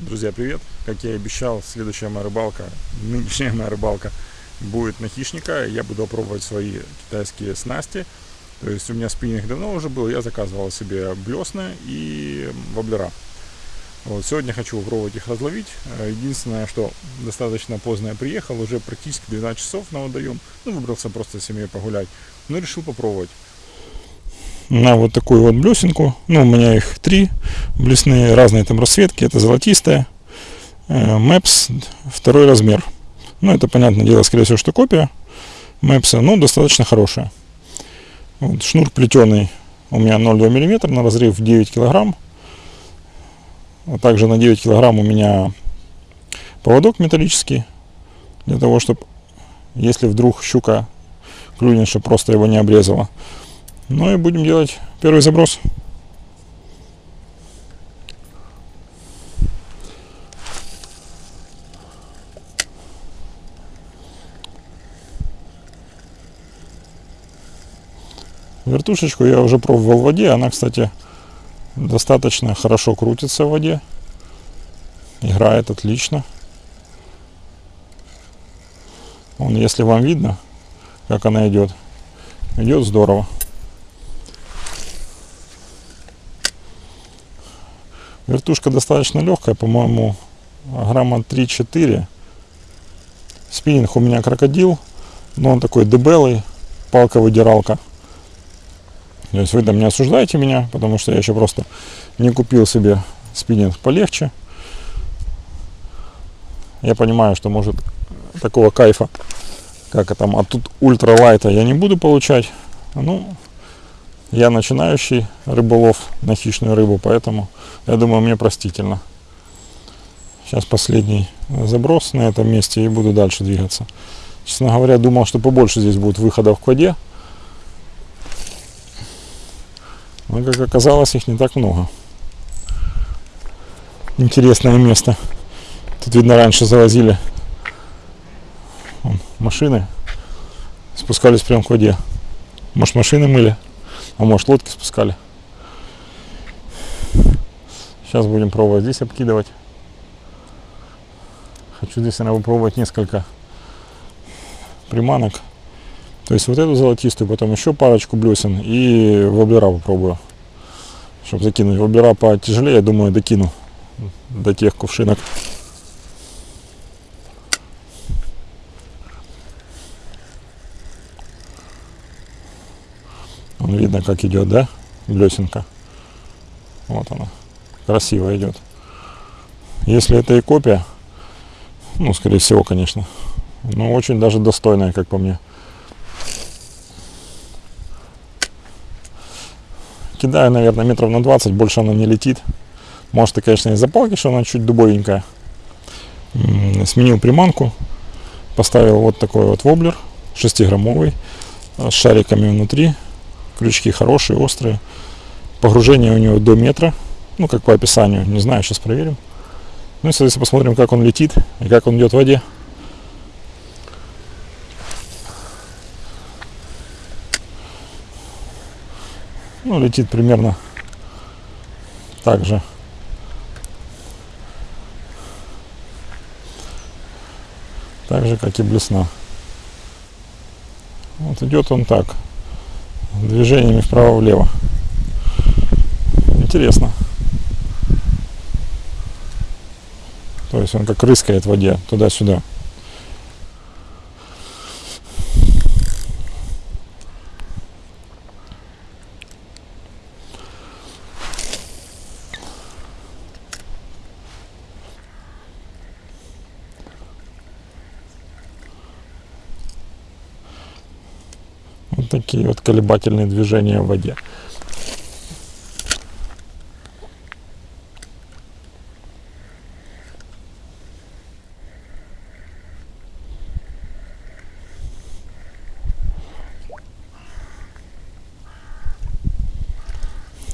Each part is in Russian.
Друзья, привет! Как я и обещал, следующая моя рыбалка, нынешняя моя рыбалка будет на хищника. Я буду пробовать свои китайские снасти. То есть у меня спиннинг давно уже был, я заказывал себе блесны и воблера. Вот, сегодня хочу попробовать их разловить. Единственное, что достаточно поздно я приехал, уже практически 12 часов на водоем. Ну, выбрался просто с семьей погулять. Но решил попробовать на вот такую вот блесенку. Ну, у меня их три блесные, разные там расцветки. Это золотистая, э, Maps, второй размер. Ну, это, понятное дело, скорее всего, что копия Maps, но достаточно хорошая. Вот, шнур плетеный у меня 0,2 мм на разрыв 9 килограмм. А также на 9 килограмм у меня поводок металлический. Для того, чтобы, если вдруг щука клюнет, чтобы просто его не обрезала. Ну и будем делать первый заброс. Вертушечку я уже пробовал в воде. Она, кстати, достаточно хорошо крутится в воде. Играет отлично. Вон, если вам видно, как она идет, идет здорово. Вертушка достаточно легкая, по-моему, грамма 3-4. Спиннинг у меня крокодил, но он такой дебелый, палка-выдиралка. То есть вы там не осуждаете меня, потому что я еще просто не купил себе спиннинг полегче. Я понимаю, что может такого кайфа, как там, а тут ультралайта я не буду получать. Ну, я начинающий рыболов на хищную рыбу, поэтому я думаю, мне простительно. Сейчас последний заброс на этом месте и буду дальше двигаться. Честно говоря, думал, что побольше здесь будет выходов к воде. Но, как оказалось, их не так много. Интересное место. Тут, видно, раньше завозили Вон, машины, спускались прямо к воде. Может, машины мыли? А может лодки спускали. Сейчас будем пробовать здесь обкидывать. Хочу здесь, наверное, попробовать несколько приманок. То есть вот эту золотистую, потом еще парочку блесен и воблера попробую. Чтобы закинуть. Воблера потяжелее, я думаю, докину до тех кувшинок. Видно, как идет, да, блесенка. Вот она, красиво идет. Если это и копия, ну, скорее всего, конечно, но очень даже достойная, как по мне. Кидаю, наверное, метров на 20, больше она не летит. Может, и, конечно, из-за палки, что она чуть дубовенькая. Сменил приманку, поставил вот такой вот воблер, 6-граммовый, с шариками внутри, крючки хорошие, острые. Погружение у него до метра, ну как по описанию, не знаю, сейчас проверим. Ну и, соответственно, посмотрим, как он летит и как он идет в воде. Ну, летит примерно так же. Так же, как и блесна. Вот идет он так движениями вправо-влево. Интересно. То есть он как рыскает в воде туда-сюда. Такие вот колебательные движения в воде.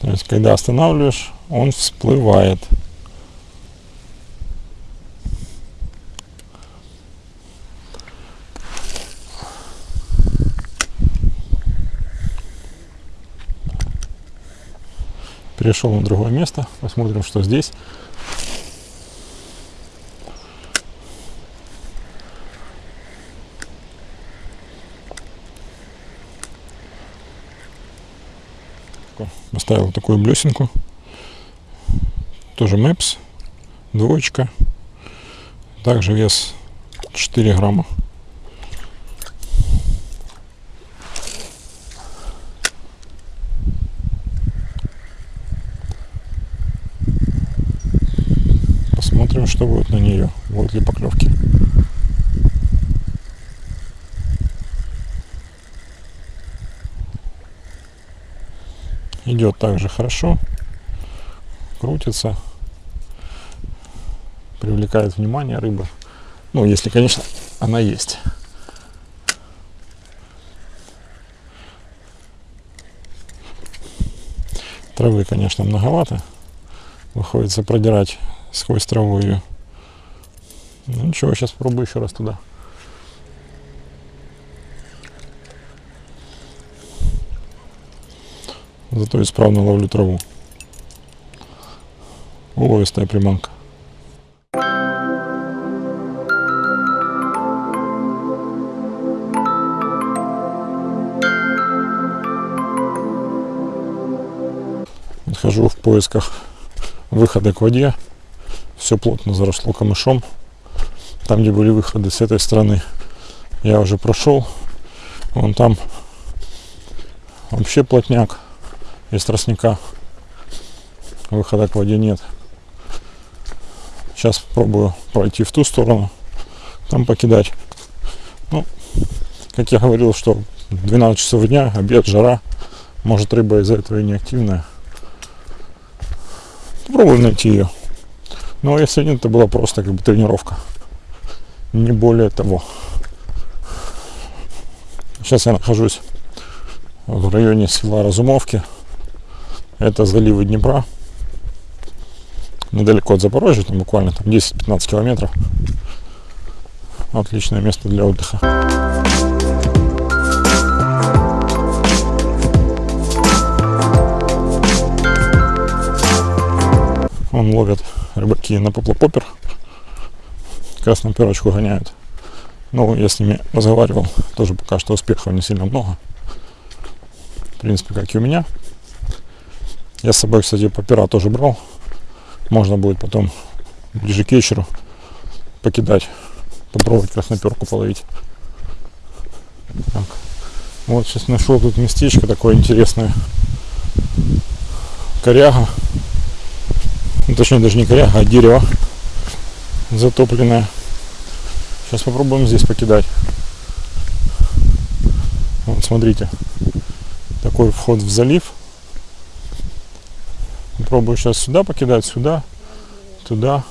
То есть, когда останавливаешь, он всплывает. перешел на другое место. Посмотрим, что здесь. Поставил такую блесенку. Тоже мэпс, Двоечка. Также вес 4 грамма. Посмотрим, что будет на нее. Будут ли поклевки. идет также хорошо крутится привлекает внимание рыба ну если конечно она есть травы конечно многовато выходится продирать сквозь траву ее ну ничего сейчас пробую еще раз туда Зато исправно ловлю траву. Уловистая приманка. Хожу в поисках выхода к воде. Все плотно заросло камышом. Там, где были выходы с этой стороны, я уже прошел. Вон там вообще плотняк из тростника. Выхода к воде нет. Сейчас пробую пройти в ту сторону, там покидать. Ну, как я говорил, что 12 часов дня, обед, жара. Может рыба из-за этого и не активная. Попробуем найти ее. Но если нет, это была просто как бы тренировка. Не более того. Сейчас я нахожусь в районе села Разумовки. Это заливы Днепра. Недалеко от Запорожья, там буквально там 10-15 километров. Отличное место для отдыха. Он ловят рыбаки на поплопопер. Красную перочку гоняют. Ну, я с ними разговаривал. Тоже пока что успехов не сильно много. В принципе, как и у меня. Я с собой, кстати, попера тоже брал. Можно будет потом ближе к вечеру покидать, попробовать красноперку половить. Так. Вот сейчас нашел тут местечко такое интересное. Коряга. Ну, точнее даже не коряга, а дерево затопленное. Сейчас попробуем здесь покидать. Вот смотрите. Такой вход в залив. Пробую сейчас сюда покидать, сюда, туда.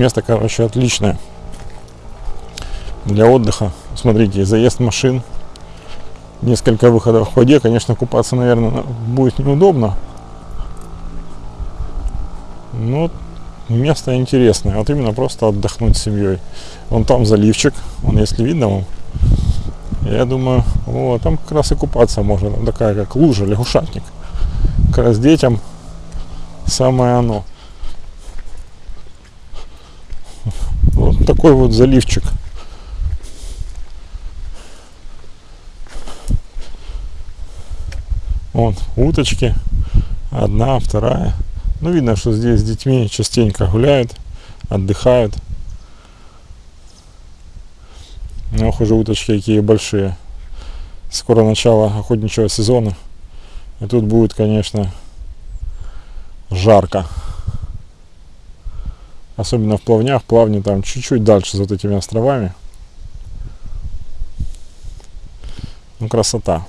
Место, короче, отличное для отдыха. Смотрите, заезд машин, несколько выходов в воде. Конечно, купаться, наверное, будет неудобно. Но место интересное. Вот именно просто отдохнуть с семьей. Вон там заливчик, он если видно вам. Я думаю, вот там как раз и купаться можно. Такая как лужа, лягушатник. Как раз детям самое оно. Вот такой вот заливчик. Вот, уточки, Одна, вторая. Ну, видно, что здесь с детьми частенько гуляют, отдыхают. Ох, уже уточки какие большие. Скоро начало охотничьего сезона. И тут будет, конечно, жарко. Особенно в плавнях. Плавни там чуть-чуть дальше за вот этими островами. Ну, красота.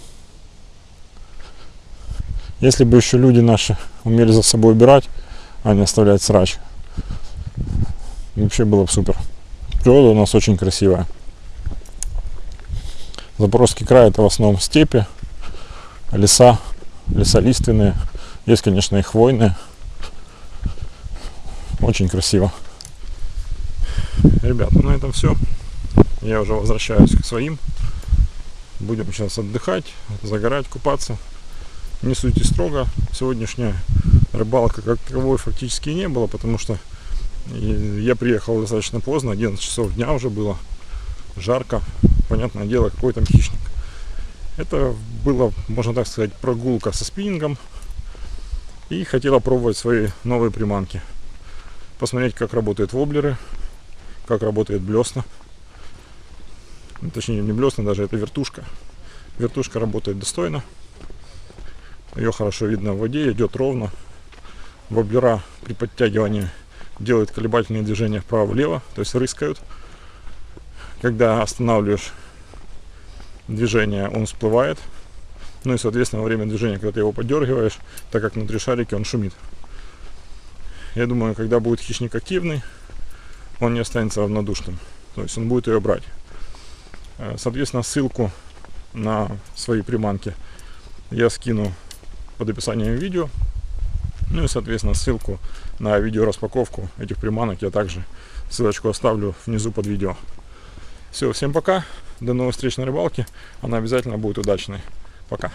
Если бы еще люди наши умели за собой убирать, а не оставлять срач, вообще было бы супер. Природа у нас очень красивая. Запорожский край это в основном степи, леса, леса лиственные. Есть, конечно, и хвойные. Очень красиво. Ребят, на этом все. Я уже возвращаюсь к своим. Будем сейчас отдыхать, загорать, купаться. Не сути строго. Сегодняшняя рыбалка как таковой фактически не было, потому что я приехал достаточно поздно, 11 часов дня уже было. Жарко, понятное дело, какой там хищник. Это было, можно так сказать, прогулка со спиннингом. И хотела пробовать свои новые приманки. Посмотреть, как работают воблеры, как работает блесна. Ну, точнее не блесна даже, это вертушка. Вертушка работает достойно. Ее хорошо видно в воде, идет ровно. Воблера при подтягивании делают колебательные движения вправо-влево, то есть рыскают. Когда останавливаешь движение, он всплывает. Ну и, соответственно, во время движения, когда ты его подергиваешь, так как внутри шарики, он шумит. Я думаю, когда будет хищник активный, он не останется равнодушным. То есть он будет ее брать. Э, соответственно, ссылку на свои приманки я скину под описанием видео. Ну и, соответственно, ссылку на видео распаковку этих приманок я также ссылочку оставлю внизу под видео. Все, всем пока, до новых встреч на рыбалке, она обязательно будет удачной. Пока.